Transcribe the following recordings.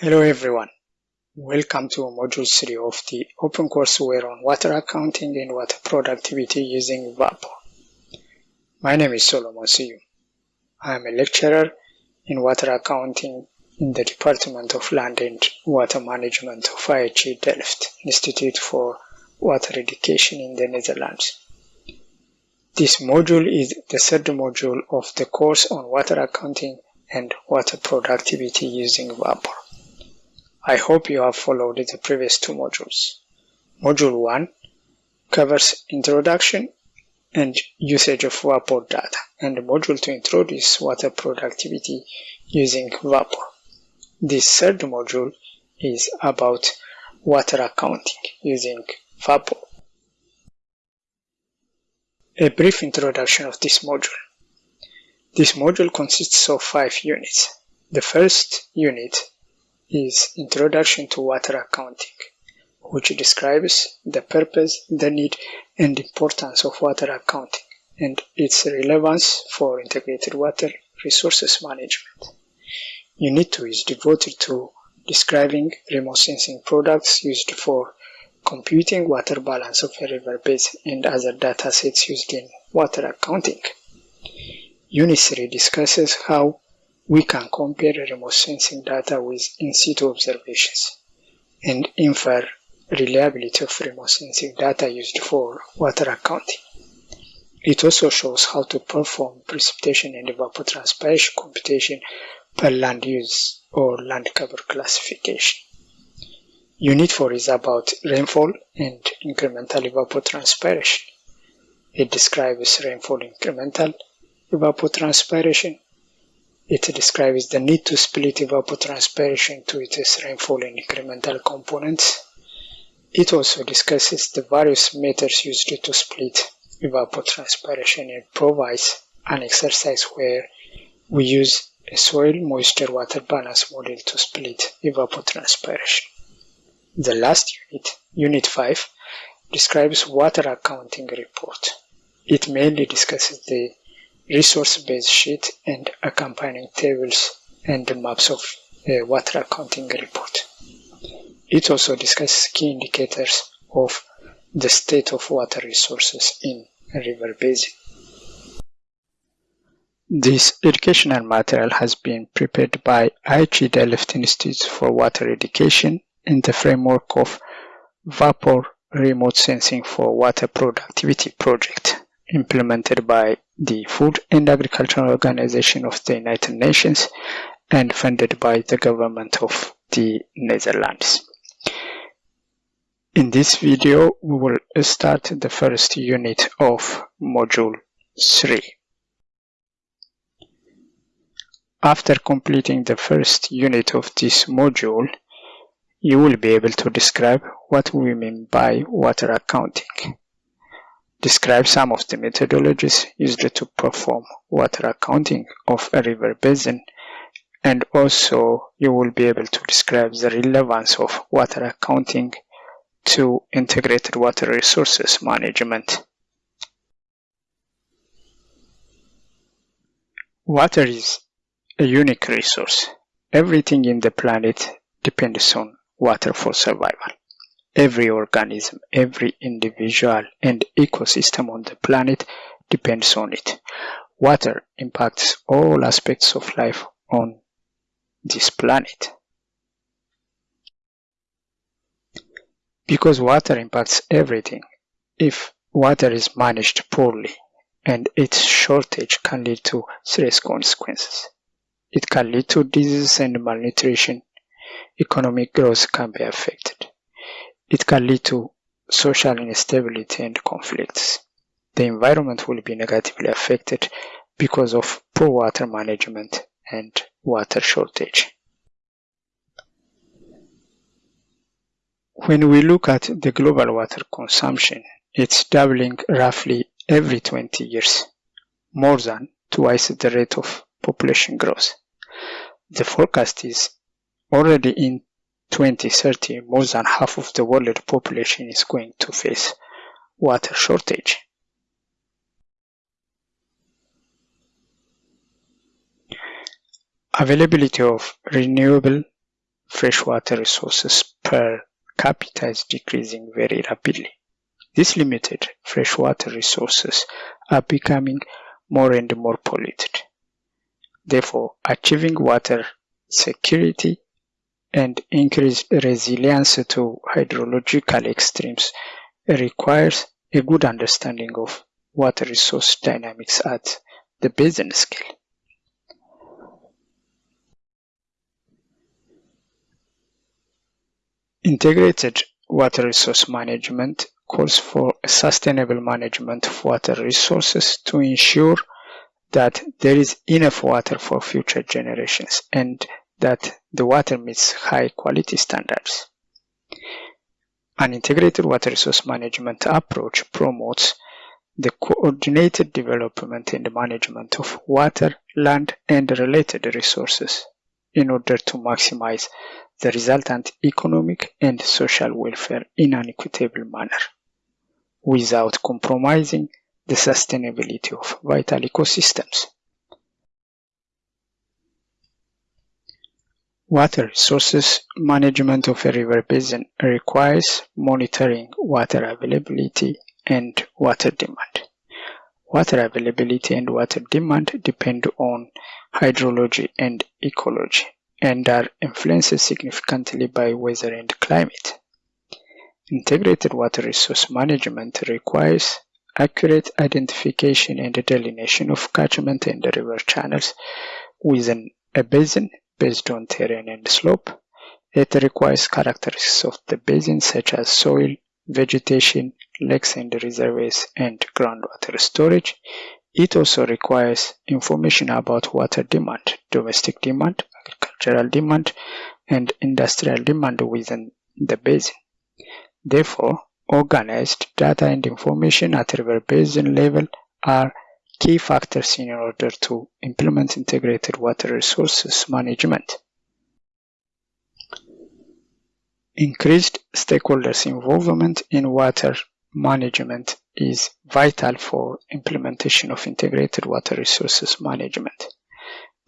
Hello everyone, welcome to Module 3 of the Open Courseware on Water Accounting and Water Productivity using WaPOR. My name is Solomon Seyoum. I am a lecturer in Water Accounting in the Department of Land and Water Management of IHE Delft, Institute for Water Education in the Netherlands. This module is the third module of the course on water accounting and water productivity using WaPOR. I hope you have followed the previous two modules. Module 1 covers introduction and usage of WaPOR data, and the Module 2 introduces water productivity using WaPOR. This third module is about water accounting using WaPOR. A brief introduction of this module. This module consists of five units. The first unit is Introduction to Water Accounting, which describes the purpose, the need, and importance of water accounting and its relevance for integrated water resources management. Unit 2 is devoted to describing remote sensing products used for computing water balance of a river basin and other data sets used in water accounting. Unit 3 discusses how we can compare remote sensing data with in-situ observations and infer reliability of remote sensing data used for water accounting. It also shows how to perform precipitation and evapotranspiration computation per land use or land cover classification. Unit 4 is about rainfall and incremental evapotranspiration. It describes rainfall incremental evapotranspiration. It describes the need to split evapotranspiration to its rainfall and incremental components. It also discusses the various methods used to split evapotranspiration and provides an exercise where we use a soil moisture water balance model to split evapotranspiration. The last unit, Unit 5, describes water accounting report. It mainly discusses the resource-based sheet and accompanying tables and the maps of a water accounting report. It also discusses key indicators of the state of water resources in river basin. This educational material has been prepared by IHE Delft Institute for Water Education in the framework of WaPOR Remote Sensing for Water Productivity project implemented by the Food and Agricultural Organization of the United Nations and funded by the government of the Netherlands. In this video, we will start the first unit of Module 3. After completing the first unit of this module, you will be able to describe what we mean by water accounting. Describe some of the methodologies used to perform water accounting of a river basin and also you will be able to describe the relevance of water accounting to integrated water resources management. Water is a unique resource. Everything in the planet depends on water for survival. Every organism, every individual and ecosystem on the planet depends on it. Water impacts all aspects of life on this planet. Because water impacts everything, if water is managed poorly and its shortage can lead to serious consequences. It can lead to disease and malnutrition, economic growth can be affected. It can lead to social instability and conflicts. The environment will be negatively affected because of poor water management and water shortage. When we look at the global water consumption, it's doubling roughly every 20 years, more than twice the rate of population growth. The forecast is Already in 2030, more than half of the world population is going to face water shortage. Availability of renewable freshwater resources per capita is decreasing very rapidly. These limited freshwater resources are becoming more and more polluted. Therefore, achieving water security and increased resilience to hydrological extremes requires a good understanding of water resource dynamics at the basin scale. Integrated water resource management calls for sustainable management of water resources to ensure that there is enough water for future generations and that the water meets high quality standards. An integrated water resource management approach promotes the coordinated development and management of water, land, and related resources in order to maximize the resultant economic and social welfare in an equitable manner without compromising the sustainability of vital ecosystems. Water resources management of a river basin requires monitoring water availability and water demand. Water availability and water demand depend on hydrology and ecology and are influenced significantly by weather and climate. Integrated water resource management requires accurate identification and delineation of catchment and river channels within a basin based on terrain and slope. It requires characteristics of the basin such as soil, vegetation, lakes and reservoirs, and groundwater storage. It also requires information about water demand, domestic demand, agricultural demand, and industrial demand within the basin. Therefore, organized data and information at river basin level are key factors in order to implement integrated water resources management. Increased stakeholders' involvement in water management is vital for implementation of integrated water resources management.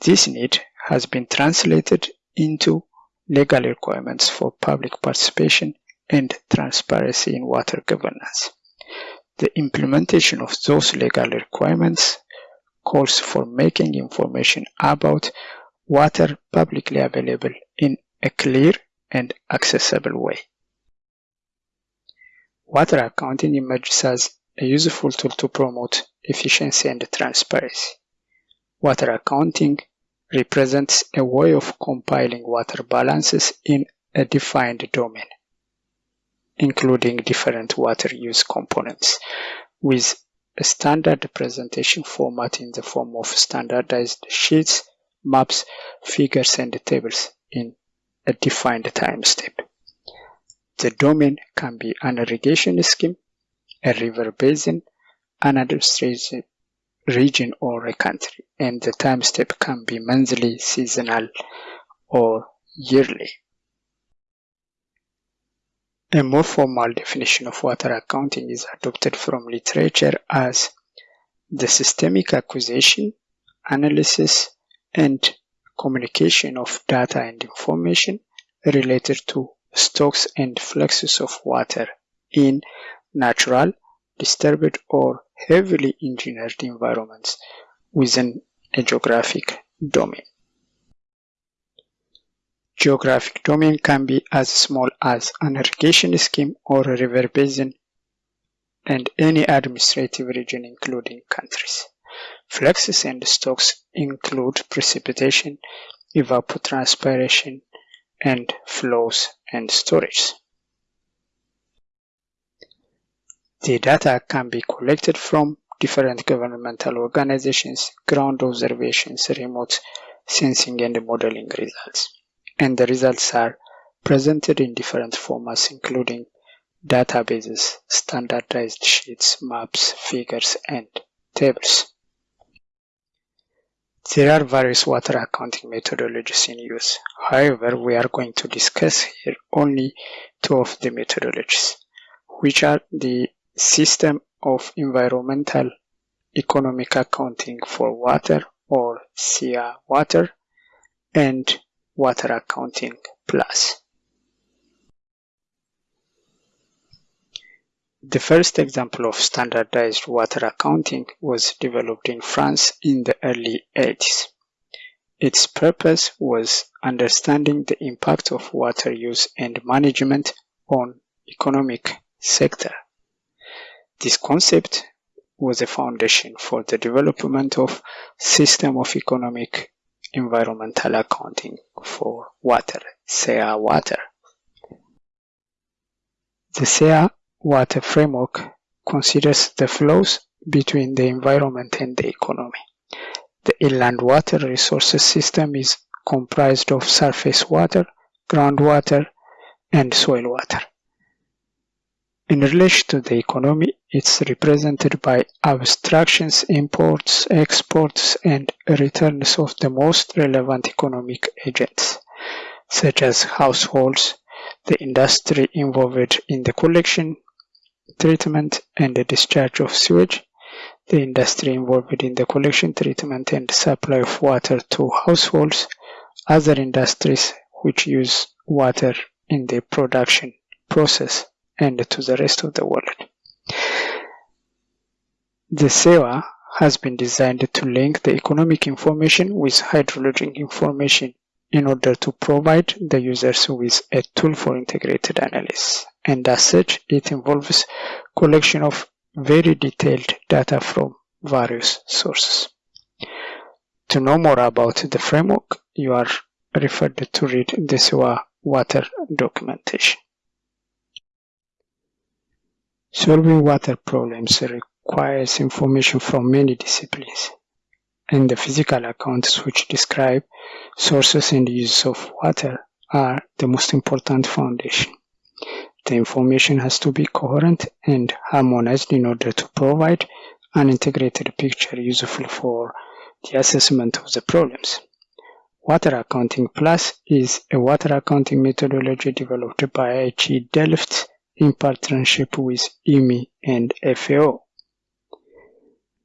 This need has been translated into legal requirements for public participation and transparency in water governance. The implementation of those legal requirements calls for making information about water publicly available in a clear and accessible way. Water accounting emerges as a useful tool to promote efficiency and transparency. Water accounting represents a way of compiling water balances in a defined domain including different water use components with a standard presentation format in the form of standardized sheets, maps, figures, and tables in a defined time step. The domain can be an irrigation scheme, a river basin, an administrative region or a country, and the time step can be monthly, seasonal, or yearly. A more formal definition of water accounting is adopted from literature as the systemic acquisition, analysis, and communication of data and information related to stocks and fluxes of water in natural, disturbed, or heavily engineered environments within a geographic domain. Geographic domain can be as small as an irrigation scheme or a river basin and any administrative region including countries. Fluxes and stocks include precipitation, evapotranspiration, and flows and storage. The data can be collected from different governmental organizations, ground observations, remote sensing and modeling results and the results are presented in different formats including databases, standardized sheets, maps, figures, and tables. There are various water accounting methodologies in use. However, we are going to discuss here only two of the methodologies, which are the System of Environmental Economic Accounting for Water or SEEA Water and water accounting Plus. The first example of standardized water accounting was developed in France in the early 80s. Its purpose was understanding the impact of water use and management on economic sector. This concept was a foundation for the development of system of economic environmental accounting for water, SEEA water. The SEEA water framework considers the flows between the environment and the economy. The inland water resources system is comprised of surface water, groundwater, and soil water. In relation to the economy, it's represented by abstractions, imports, exports, and returns of the most relevant economic agents, such as households, the industry involved in the collection, treatment, and the discharge of sewage, the industry involved in the collection, treatment, and supply of water to households, other industries which use water in the production process, and to the rest of the world. The SEEA has been designed to link the economic information with hydrologic information in order to provide the users with a tool for integrated analysis. And as such, it involves collection of very detailed data from various sources. To know more about the framework, you are referred to read the SEEA water documentation. Solving water problems requires information from many disciplines, and the physical accounts which describe sources and uses of water are the most important foundation. The information has to be coherent and harmonized in order to provide an integrated picture useful for the assessment of the problems. Water Accounting Plus is a water accounting methodology developed by IHE Delft in partnership with IWMI and FAO.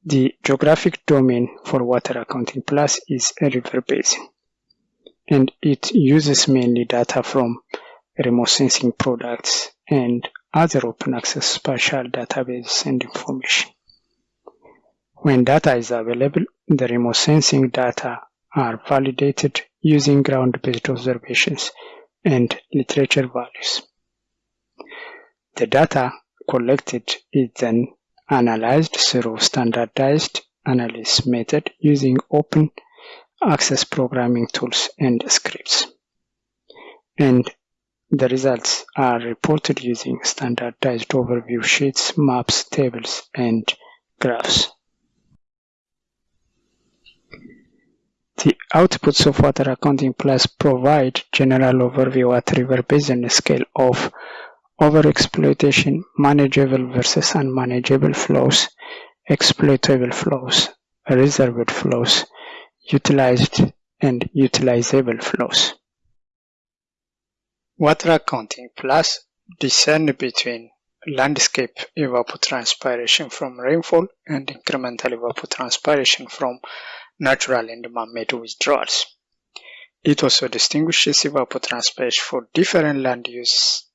The geographic domain for Water Accounting Plus is a river basin, and it uses mainly data from remote sensing products and other open access spatial databases and information. When data is available, the remote sensing data are validated using ground-based observations and literature values. The data collected is then analyzed through standardized analysis method using open access programming tools and scripts. And the results are reported using standardized overview sheets, maps, tables, and graphs. The outputs of Water Accounting Plus provide general overview at river basin scale of overexploitation, manageable versus unmanageable flows, exploitable flows, reserved flows, utilized and utilizable flows. Water accounting plus discern between landscape evapotranspiration from rainfall and incremental evapotranspiration from natural and man-made withdrawals. It also distinguishes evapotranspiration for different land use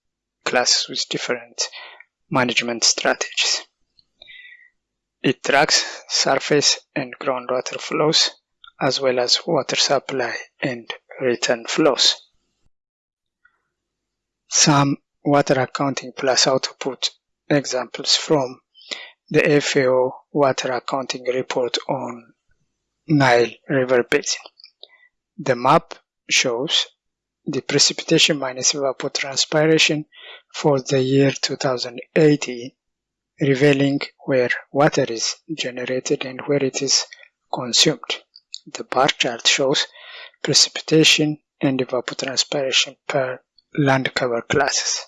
classes with different management strategies. It tracks surface and groundwater flows as well as water supply and return flows. Some water accounting plus output examples from the FAO water accounting report on Nile River Basin. The map shows the precipitation minus evapotranspiration for the year 2080, revealing where water is generated and where it is consumed. The bar chart shows precipitation and evapotranspiration per land cover classes,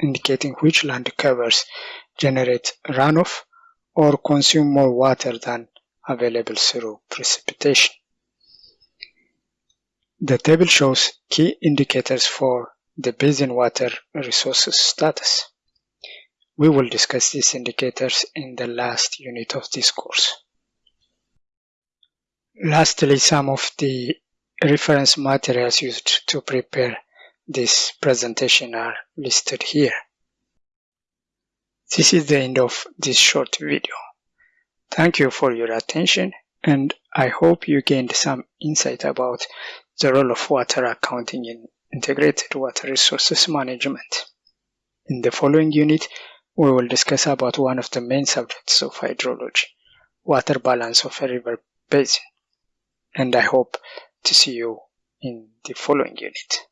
indicating which land covers generate runoff or consume more water than available through precipitation. The table shows key indicators for the basin water resources status. We will discuss these indicators in the last unit of this course. Lastly, some of the reference materials used to prepare this presentation are listed here. This is the end of this short video. Thank you for your attention and I hope you gained some insight about the role of water accounting in integrated water resources management. In the following unit, we will discuss about one of the main subjects of hydrology, water balance of a river basin. And I hope to see you in the following unit.